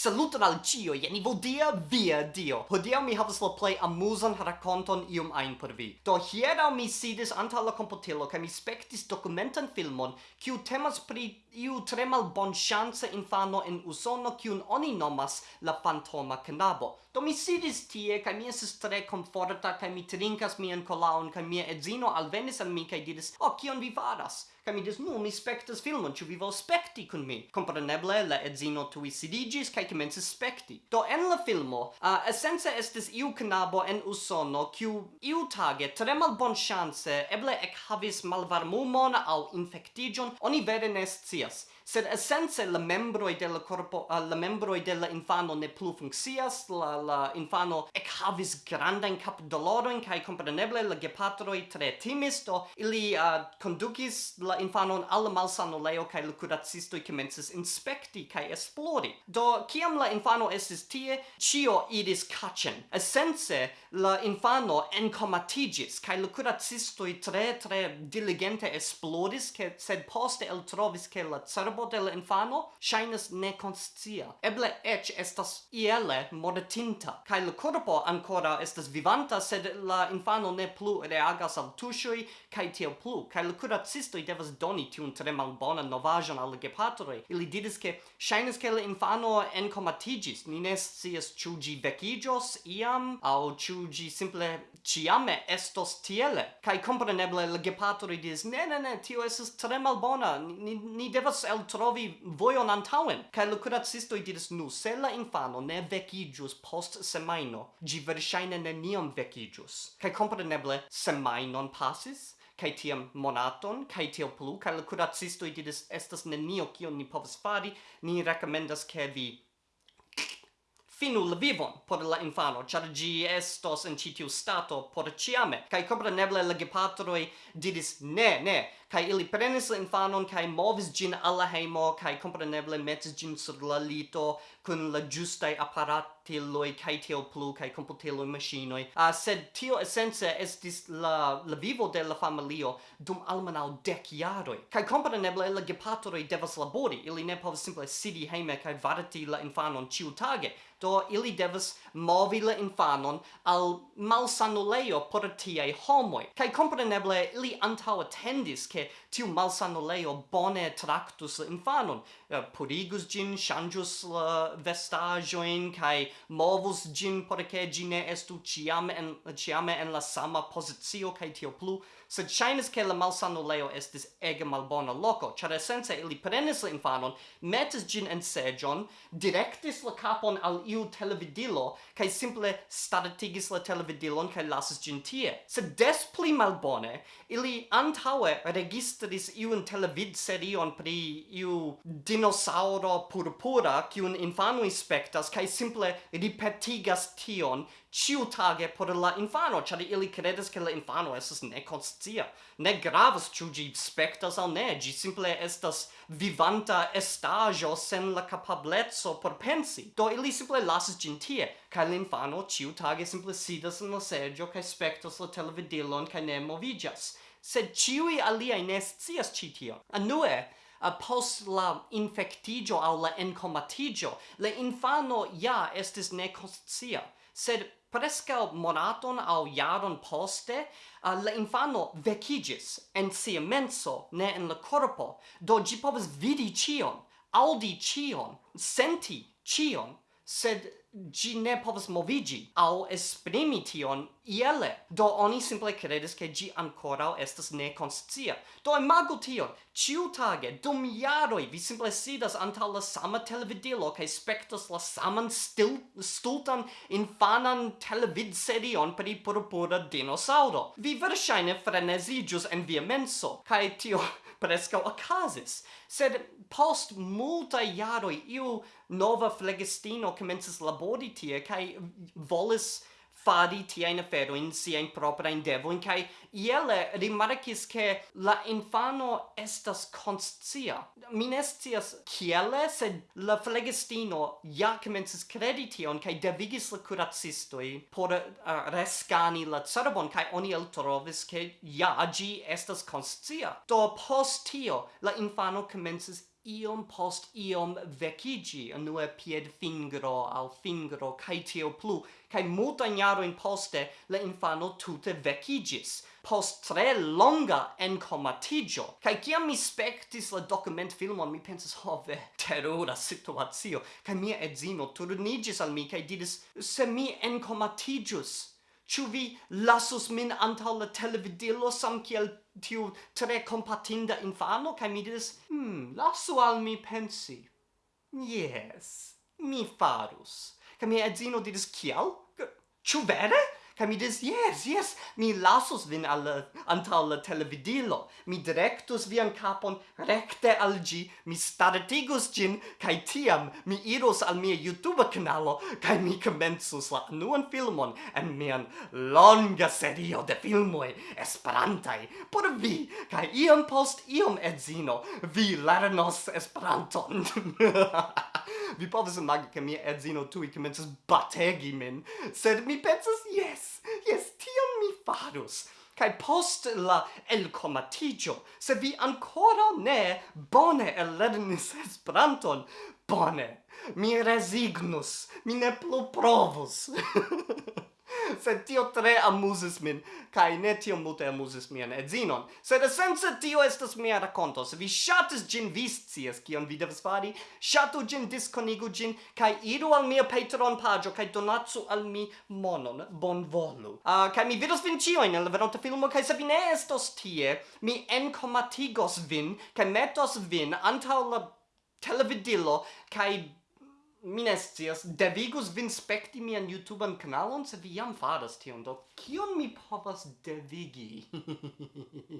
Saluton al cio, jen vodia via dio. Hodiaŭ mi havas la plej amusan rakonton ium ein por vi. Do hieraŭ mi sidis anta la computilo, ca mi spectis documentan filmon kiu temas pri iu tre malbonŝanca infano in Usono kiun oni nomas la fantoma knabo. Do mi sidis tie ca mi esis tre komforta ca mi trinkas mian colaun, ca mia edzino alvenis al mi ca diris: "O, oh, kion vi faras?" Kaj mi dis, nu, mi spectas filmon, ĉu vi volas spekti kun mi? Kompreneble, la edzino tuj sidiĝis kaj komencis spekti. Do en la filmo, uh, esence estis iu knabo en Usono, kiu iutage tre malbonŝance eble ekhavis malvarmumon aŭ infektiĝon, oni vere ne scias sed essence la membroi de la corpo uh, la membroi de la infano ne plu funkcias la la infano ec havis grandan cap doloron kai compreneble la gepatroi tre timisto ili uh, conducis la infanon al malsanulejo kaj la kuracistoj komencis inspekti kaj esplori. Do kiam la infano estis tie, ĉio iris kaĉen. Esence la infano enkomatiĝis kaj la kuracistoj tre tre diligente esploris ke sed poste eltrovis ke la cerbo de la infano ŝajnas nekonscia. Eble eĉ estas iele mortinta kaj la korpo ancora estas vivanta sed la infano ne plu reagas al tuŝoj kaj tiel plu kaj la kuracistoj devas devas doni tiun tre malbonan novaĵon al gepatroj. Ili diris ke ŝajnis ke la infano enkomatiĝis. Ni ne scias ĉu ĝi vekiĝos iam aŭ ĉu ĝi simple ĉiame estos tiele. Kaj kompreneble la gepatroj diris: "Ne, ne, ne, tio estas tre malbona. Ni, ni devas eltrovi vojon antaŭen." Kaj la kuracistoj diris: "Nu, se la infano ne vekiĝus post semajno, ĝi verŝajne neniam vekiĝus." Kaj kompreneble semajnon pasis kai tiam monaton kai tiel plu kai la kuracisto diris estas nenio kion ni povas fari ni rekomendas ke vi finu la vivon por la infano, char gi estos in citiu stato por ciame. Kai compreneble la gepatroi diris ne, ne, kai ili prenis la infanon kai movis gin alla heimo kai compreneble metis gin sur la lito kun la giusta apparati loi kai teo plu kai computiloi machinoi. Uh, sed tio essence estis la, la vivo de la familio dum almanau dec jaroi. Kai compreneble la gepatroi devas labori. Ili ne povas simple sidi heime kai varati la infanon ciutage do ili devas movi la infanon al malsanulejo por tiei homoi. kaj kompreneble ili antaŭatendis ke che tiu malsanulejo bone tractus infanon, eh, uh, purigus gin, changius la vestagioin, cae movus gin porque gine estu ciam en, ciame en la sama posizio, cae tio plu, sed shainis che la malsanulejo estis ege malbona loco, char essence ili prenis la infanon, metis gin en sejon, directis la capon al iu televidilo, cae simple statigis la televidilon, cae lasis gin tie. Sed des pli malbone, ili antaue registris iun televidserion pri iu dinosauro purpura kiun infanoi spectas kaj simple ripetigas tion ciutage por la infano, ĉar ili credes ke la infano esas ne conscia. Ne gravas ciu gi spectas al ne, gi simple estas vivanta estajo sen la capablezzo por pensi. Do ili simple lasas gin tie, kaj la infano ĉiutage simple sidas in la seĝo kaj spectas la televidilon kaj ne movigas sed ciui aliai ne scias ci tion. Anue, eh, post la infectigio au la encomatigio, le infano ja estis ne conscia, sed prescau monaton au jaron poste, uh, la infano vecigis en sia menso, ne en la corpo, do gi povas vidi cion, audi cion, senti cion, sed gi ne povas movigi au esprimi tion iele. Do oni simple credes che gi ancora estas neconscia. Do imago tion, ciutage, dum jaroi, vi simple sidas antau la sama televidilo cae spectas la saman stil, stultan infanan televid serion pri purpura dinosauro. Vi versaine frenesigius en via menso, cae tio prescau ocasis. Sed post multa jaroi iu nova flegistino comences labori tie, cae volis fari tiain aferoin, siain proprain devoin, cae iele rimarcis che la infano estas conscia. minestias kiele ciele, sed la flegistino ja comences credi tion, cae devigis la curatistoi por uh, rescani la cerbon, cae oni el trovis che ja gi estas conscia. Do post tio, la infano comences iom post iom vecigi, unue pied fingro al fingro, cae tio plu, cae multan jaroin poste le infano tute vecigis, post tre longa encomatigio. Cae ciam mi spectis la document filmon, mi pensis, ho oh, ve, terura situatio, cae mia edzino turnigis al mi, cae didis, se mi encomatigius, Ĉu vi lasus min antaŭ la televidilo sam kiel tiu tre kompatinda infano? Kaj mi diris, hmm, lasu al mi pensi. Yes, mi farus. Kaj mia edzino diris, kial? Ĉu vere? Kaj mi diris, yes, yes, mi lasus vin al antaŭ la televidilo, mi direktus vian kapon rekte al ĝi, mi startigus ĝin, kaj tiam mi iros al mia YouTube kanalo kaj mi komencus la nuan filmon en mian longa serio de filmoj esperantaj por vi, kaj iom post iom edzino vi lernos Esperanton. vi povas imagi ke mia edzino tuj komencas bategi min, sed mi pensas, yes, yes, tion mi farus. Kai post la elcomatigio, se vi ancora ne bone elernis Esperanton, bone, mi resignus, mi ne plu provus. Sed tio tre amuzis min, kai ne tio multe amuzis mian edzinon. Sed esence tio estas mia raconto. Se vi shatis gin, vi scias kion vi devas fari. Shatu gin, disconigu gin, kai iru al mia Patreon pagio, kai donatsu al mi monon, bonvolu. Ah, uh, kai mi vidos vin cioin la venonta filmo, kai se vi ne estos tie, mi encomatigos vin, kai metos vin antau la televidilo, kai minestias devigus vin spekti mian YouTubean kanalon se vi jam faras tion, do kion mi povas devigi?